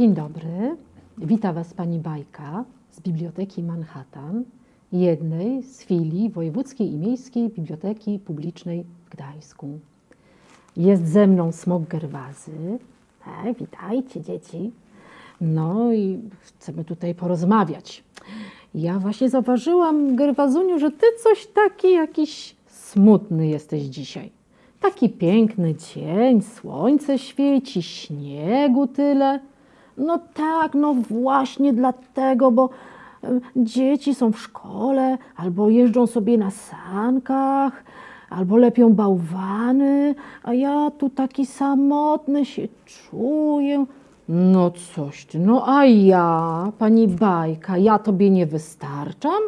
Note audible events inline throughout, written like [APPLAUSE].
Dzień dobry. Wita Was Pani Bajka z Biblioteki Manhattan, jednej z filii Wojewódzkiej i Miejskiej Biblioteki Publicznej w Gdańsku. Jest ze mną smok Gerwazy. E, witajcie dzieci. No i chcemy tutaj porozmawiać. Ja właśnie zauważyłam, Gerwazuniu, że Ty coś taki jakiś smutny jesteś dzisiaj. Taki piękny dzień, słońce świeci, śniegu tyle. No tak, no właśnie dlatego, bo dzieci są w szkole, albo jeżdżą sobie na sankach, albo lepią bałwany, a ja tu taki samotny się czuję. No coś ty, no a ja, pani Bajka, ja tobie nie wystarczam?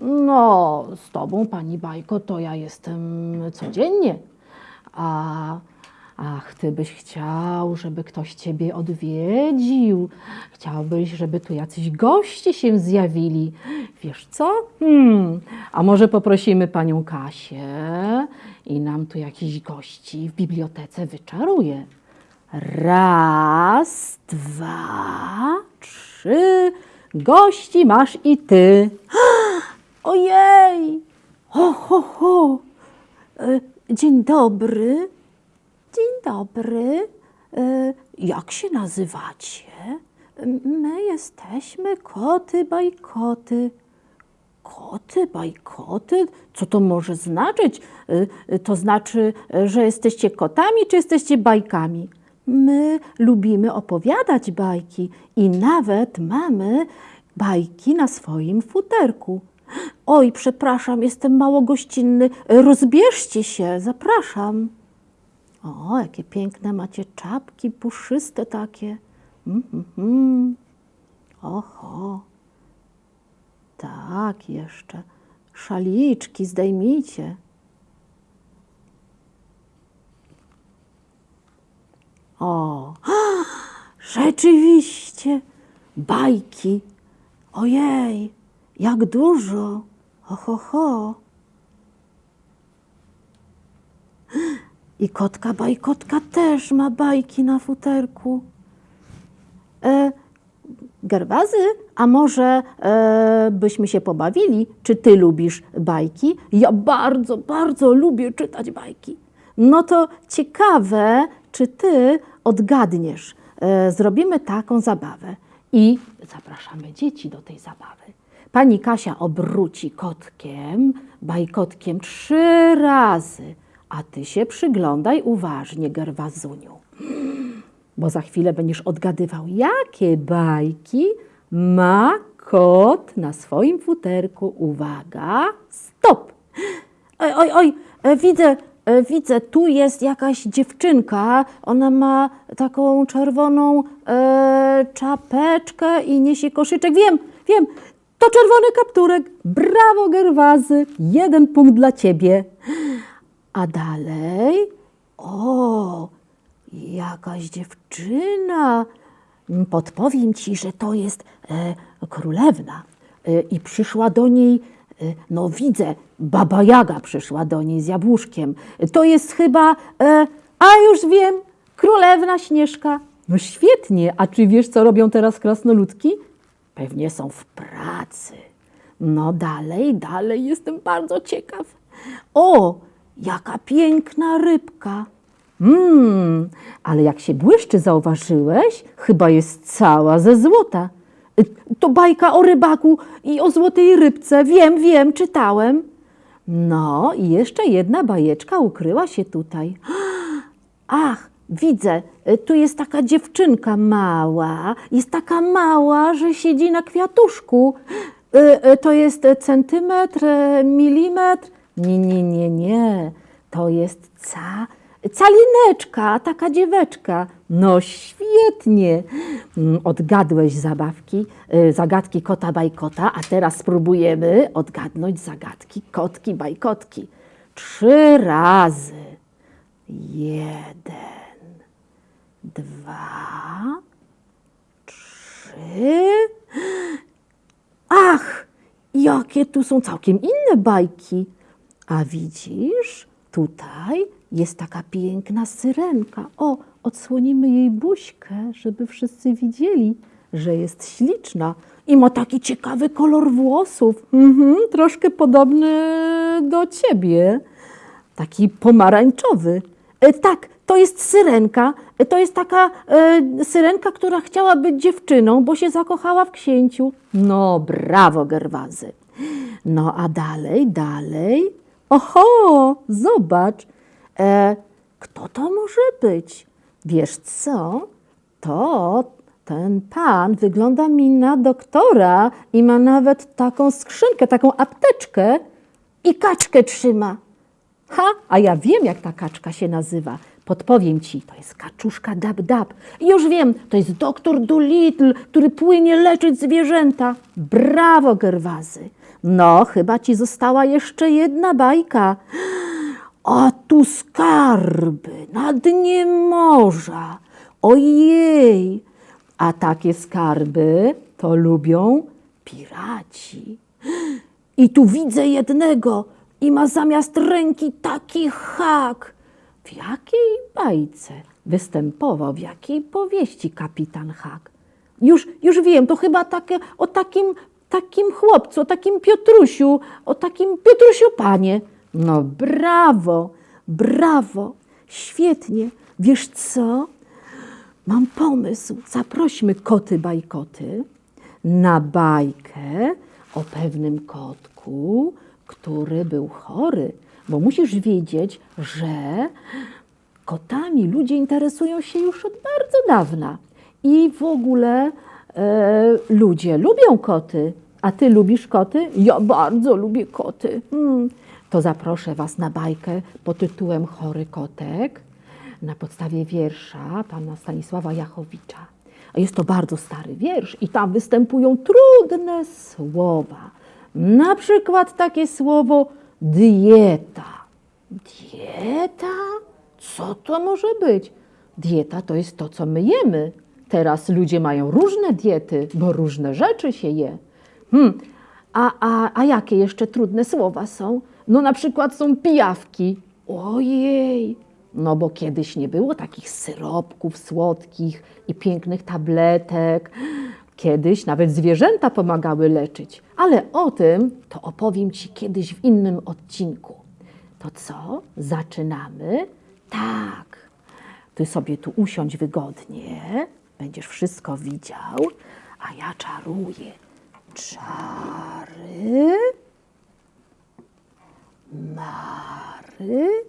No, z tobą, pani Bajko, to ja jestem codziennie. A ach, ty byś chciał, żeby ktoś ciebie odwiedził. Chciałbyś, żeby tu jacyś goście się zjawili. Wiesz co? Hmm, a może poprosimy panią Kasię i nam tu jakiś gości w bibliotece wyczaruje. Raz, dwa, trzy. Gości masz i ty. [GASPS] Ojej! Ho, ho, ho! E, Dzień dobry. Dzień dobry. E, Jak się nazywacie? My jesteśmy koty bajkoty. Koty bajkoty? Co to może znaczyć? E, To znaczy, że jesteście kotami, czy jesteście bajkami? My lubimy opowiadać bajki i nawet mamy bajki na swoim futerku. Oj, przepraszam, jestem mało gościnny. Rozbierzcie się, zapraszam. O, jakie piękne macie czapki, puszyste takie. Mm, mm, mm. Oho. Tak, jeszcze. Szaliczki zdejmijcie. O, rzeczywiście, bajki. Ojej, jak dużo. Ho, ho, ho. I kotka bajkotka też ma bajki na futerku. E, Gerwazy, a może e, byśmy się pobawili? Czy ty lubisz bajki? Ja bardzo, bardzo lubię czytać bajki. No to ciekawe, czy ty odgadniesz. E, zrobimy taką zabawę i zapraszamy dzieci do tej zabawy. Pani Kasia obróci kotkiem, bajkotkiem trzy razy, a ty się przyglądaj uważnie, Gerwazuniu bo za chwilę będziesz odgadywał, jakie bajki ma kot na swoim futerku. Uwaga, stop! Oj, oj, oj, e, widzę, e, widzę, tu jest jakaś dziewczynka. Ona ma taką czerwoną e, czapeczkę i niesie koszyczek. Wiem, wiem, to czerwony kapturek. Brawo, Gerwazy, jeden punkt dla ciebie. A dalej, o, jakaś dziewczyna. Podpowiem ci, że to jest e, królewna. E, I przyszła do niej, e, no widzę, baba Jaga przyszła do niej z jabłuszkiem. To jest chyba, e, a już wiem, królewna Śnieżka. No świetnie, a czy wiesz, co robią teraz krasnoludki? Pewnie są w pracy. No dalej, dalej, jestem bardzo ciekaw. O, jaka piękna rybka. Mmm, ale jak się błyszczy, zauważyłeś? Chyba jest cała ze złota. Y, To bajka o rybaku i o złotej rybce. Wiem, wiem, czytałem. No i jeszcze jedna bajeczka ukryła się tutaj. [GASPS] Ach, widzę, y, tu jest taka dziewczynka mała. Jest taka mała, że siedzi na kwiatuszku. Y, To jest centymetr, milimetr. Nie, nie, nie, nie. To jest ca, calineczka, taka dzieweczka. No świetnie. Mm, Odgadłeś zabawki, y, zagadki kota bajkota, a teraz spróbujemy odgadnąć zagadki kotki bajkotki. Trzy razy. Jeden, dwa, trzy. Ach, jakie tu są całkiem inne bajki. A widzisz, tutaj jest taka piękna syrenka. O, odsłonimy jej buźkę, żeby wszyscy widzieli, że jest śliczna i ma taki ciekawy kolor włosów. Mhm, troszkę podobny do ciebie. Taki pomarańczowy. E, tak, to jest syrenka. E, To jest taka e, syrenka, która chciała być dziewczyną, bo się zakochała w księciu. No, brawo, Gerwazy. No, a dalej, dalej. Oho, zobacz. E, kto to może być? Wiesz co? To ten pan wygląda mi na doktora i ma nawet taką skrzynkę, taką apteczkę i kaczkę trzyma. Ha, a ja wiem, jak ta kaczka się nazywa. Podpowiem ci, to jest kaczuszka dab-dab. I Już wiem, to jest doktor Dolittle, który płynie leczyć zwierzęta. Brawo, Gerwazy. No, chyba ci została jeszcze jedna bajka. A tu skarby na dnie morza. Ojej! A takie skarby to lubią piraci. I tu widzę jednego i ma zamiast ręki taki hak. W jakiej bajce występował, w jakiej powieści kapitan Hak? Już, już wiem, to chyba takie, o takim, takim chłopcu, o takim Piotrusiu, o takim Piotrusiu panie. No brawo, brawo, świetnie. Wiesz co? Mam pomysł. Zaprośmy koty bajkoty na bajkę o pewnym kotku, który był chory. Bo musisz wiedzieć, że kotami ludzie interesują się już od bardzo dawna. I w ogóle ludzie lubią koty. A ty lubisz koty? Ja bardzo lubię koty. Hmm. To zaproszę Was na bajkę pod tytułem Chory kotek na podstawie wiersza pana Stanisława Jachowicza. Jest to bardzo stary wiersz i tam występują trudne słowa. Na przykład takie słowo dieta. Dieta? Co to może być? Dieta to jest to, co my jemy. Teraz ludzie mają różne diety, bo różne rzeczy się je. Hmm. A, a, a jakie jeszcze trudne słowa są? No na przykład są pijawki. Ojej, no bo kiedyś nie było takich syropków słodkich i pięknych tabletek. Kiedyś nawet zwierzęta pomagały leczyć. Ale o tym to opowiem Ci kiedyś w innym odcinku. To co? Zaczynamy? Tak. Ty sobie tu usiądź wygodnie. Będziesz wszystko widział, a ja czaruję. Czary. Mary.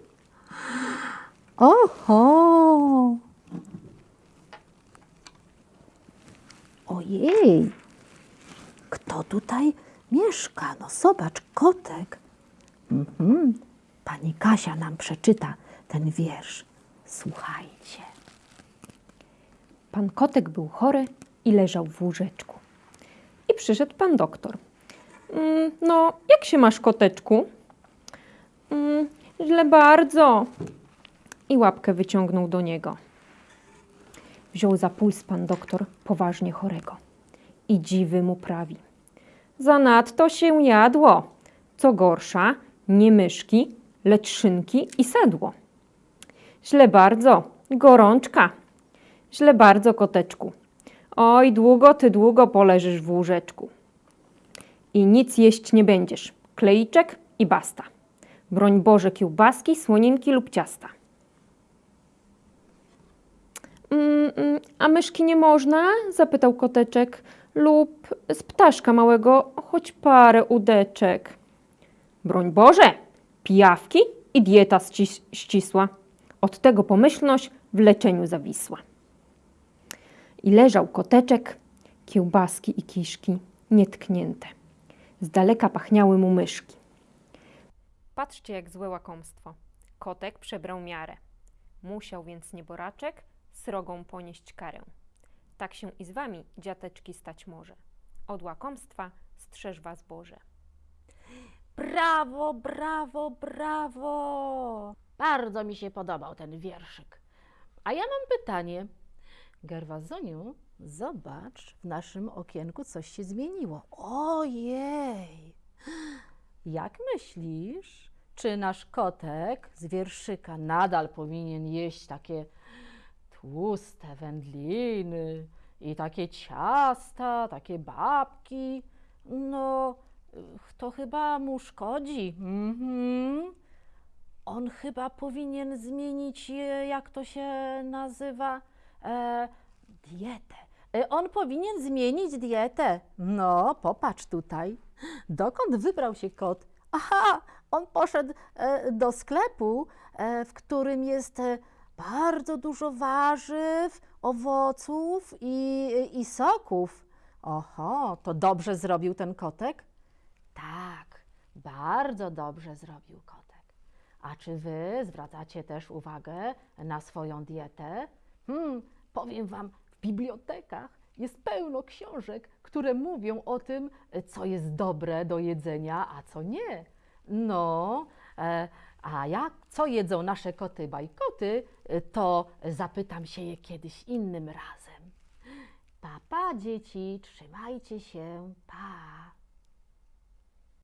Oho! Ojej! Kto tutaj mieszka? No zobacz, kotek. Mhm. Pani Kasia nam przeczyta ten wiersz. Słuchajcie. Pan kotek był chory i leżał w łóżeczku. I przyszedł pan doktor. Mm, no, jak się masz, koteczku? Mm, źle bardzo. I łapkę wyciągnął do niego. Wziął za puls pan doktor poważnie chorego. I dziwy mu prawi. Zanadto się jadło. Co gorsza, nie myszki, lecz szynki i sedło. Źle bardzo, gorączka. Źle bardzo, koteczku. Oj, długo ty długo poleżysz w łóżeczku. I nic jeść nie będziesz. Klejczek i basta. Broń Boże kiełbaski, słoninki lub ciasta. Mm, mm, a myszki nie można? Zapytał koteczek. Lub z ptaszka małego, choć parę udeczek. Broń Boże, pijawki i dieta ścis- ścisła. Od tego pomyślność w leczeniu zawisła. I leżał koteczek, kiełbaski i kiszki nietknięte. Z daleka pachniały mu myszki. Patrzcie, jak złe łakomstwo. Kotek przebrał miarę. Musiał więc nieboraczek srogą ponieść karę. Tak się i z wami, dziateczki, stać może. Od łakomstwa strzeż was Boże. Brawo, brawo, brawo! Bardzo mi się podobał ten wierszyk. A ja mam pytanie. Gerwazoniu, zobacz, w naszym okienku coś się zmieniło. Ojej! Jak myślisz, czy nasz kotek z wierszyka nadal powinien jeść takie tłuste wędliny i takie ciasta, takie babki. No, to chyba mu szkodzi. Mhm. On chyba powinien zmienić, e, jak to się nazywa, e, dietę. E, On powinien zmienić dietę. No, popatrz tutaj. Dokąd wybrał się kot? Aha, on poszedł e, do sklepu, e, w którym jest e, bardzo dużo warzyw, owoców i, i soków. Oho, to dobrze zrobił ten kotek? Tak, bardzo dobrze zrobił kotek. A czy wy zwracacie też uwagę na swoją dietę? Hmm, powiem wam, w bibliotekach jest pełno książek, które mówią o tym, co jest dobre do jedzenia, a co nie. No, e, a jak, co jedzą nasze koty bajkoty, e, to zapytam się je kiedyś innym razem. Pa, pa, dzieci, trzymajcie się, pa.